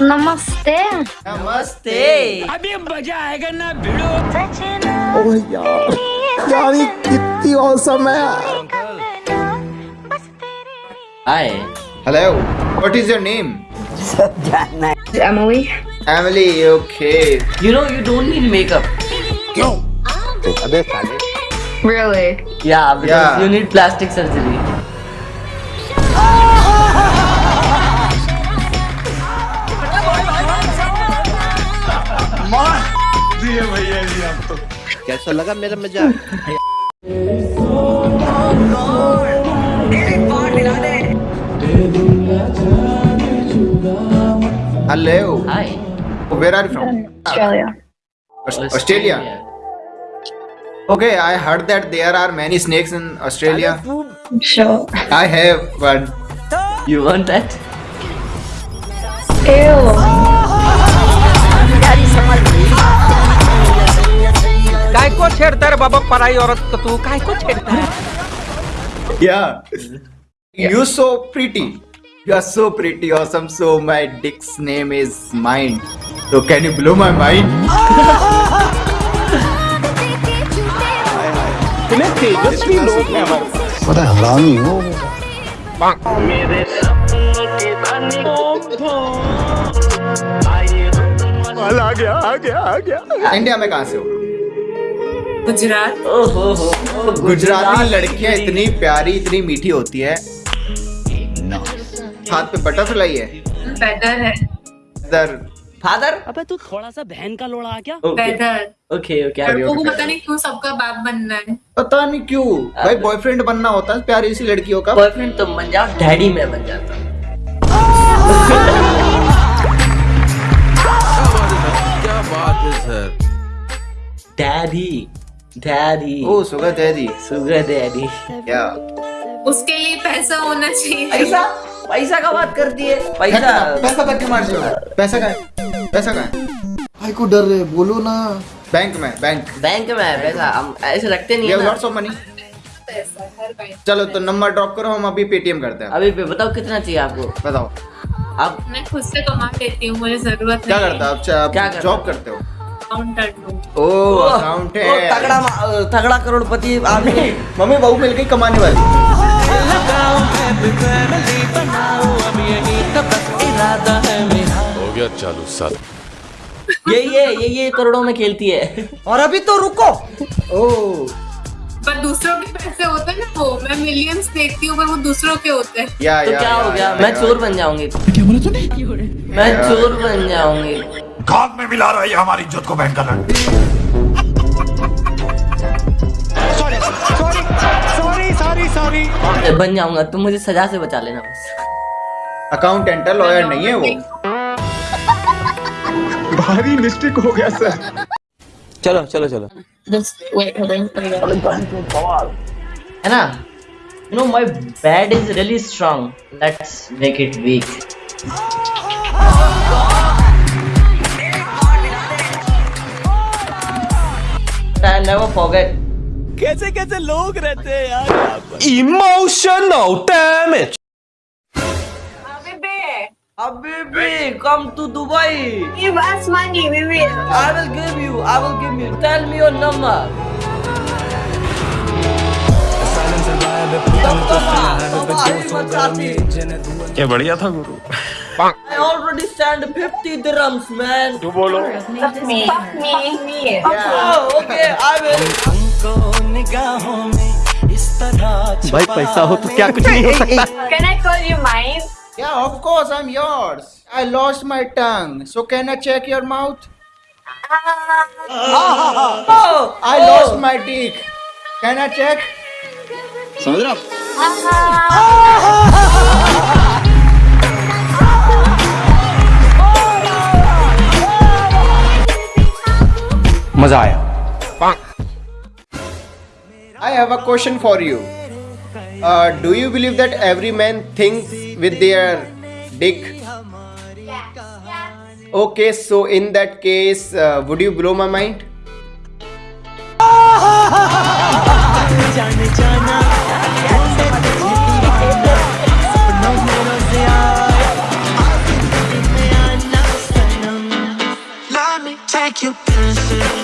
नमस्ते नमस्ते ओह यार यार ये कितनी औसम है हाय Hello, what is your name? Emily Emily, okay. You know you don't need makeup. अबे साले really Yeah, because Yeah. you need plastic surgery. कैसा लगा मेरा मजाक Hello. Hi. Where are you from? Australia Aus- Australia. Okay, I heard that there are many snakes in Australia. sure I have one. You want that? ew काय को छेड़ता रे बाबा पराई औरत को तू काय को छेड़ता है Yeah. You so pretty. You are so pretty, awesome. So my dick's name is mine. So can you blow my mind? इतने तेजस्वी लोग हैं हमारे पास बड़ा हरामी हो आ गया आ गया आ गया। इंडिया में कहाँ से हो? गुजरात. गुजराती लड़कियाँ इतनी प्यारी इतनी मीठी होती है। हाथ पे बटरफ्लाई है। है। Father? अबे तू थोड़ा सा बहन का लोड़ा आ क्या? Okay. Weather Okay, okay. लड़कों को पता नहीं क्यों सबका बाप बनना है। पता नहीं क्यों। भाई बॉयफ्रेंड बनना होता है प्यारी सी लड़कियों का। बॉयफ्रेंड तुम बन जाओ डैडी मैं बन जाता। डैडी डैडी ओ है जी सुगर डैडी क्या? उसके लिए पैसा होना चाहिए। पैसा? पैसा का बात करती है? पैसा? पैसा तक हो पैसा का है? पैसा का है? भाई को डर रहे बोलो ना। बैंक में बैंक बैंक में पैसा। हम ऐसे रखते नहीं है लॉट्स ऑफ़ मनी चलो तो नंबर ड्रॉप करो हम अभी पेटीएम करते हैं। अभी पे बताओ कितना चाहिए आपको? बताओ। आप मैं खुद से कमा लेती हूँ मुझे ज़रूरत क्या करते हो? आप क्या करते जॉब करते हो? अकाउंटेंट हूँ। ओ ओ, तगड़ा तगड़ा करोड़पति आदमी। मम्मी बहू मिल गई कमाने वाली। हो गया चालू साल ये ये ये ये करोड़ों में खेलती है। और अभी तो रुको। ओ। पर दूसरों के पैसे वो मैं मिलियंस देखती हूँ पर वो दूसरों के होते हैं। या तो या क्या या, हो गया? या, मैं चोर बन जाऊँगी। क्या बोला तूने? मैं चोर बन जाऊँगी। घात में मिला रहा है हमारी इज़्ज़त को बहन का लड़ बन जाऊँगा तुम मुझे सजा से बचा लेना बस। अकाउंटेंट लॉयर नहीं है वो। भारी मिस्टेक हो गया सर चलो चलो चलो। है ना you know my bed is really strong let's make it weak I never forget कैसे कैसे लोग रहते हैं यार emotional damage Habibi, come to Dubai. give us money we will I will give you. I will give you. Tell me your number. ये बढ़िया था गुरु I already stand 50 dirhams, man. तू बोलो fuck me fuck me me Oh, okay, I will. भाई पैसा हो तो क्या कुछ नहीं हो सकता can I call you mine Yeah, of course, I'm yours. I lost my tongue. So can I check your mouth? Oh, I lost my dick. Can I check? समझ रहा? मजा आया I have a question for you. Uh, do you believe that every man thinks with their dick? Okay, so in that case, uh, would you blow my mind? like you're dancing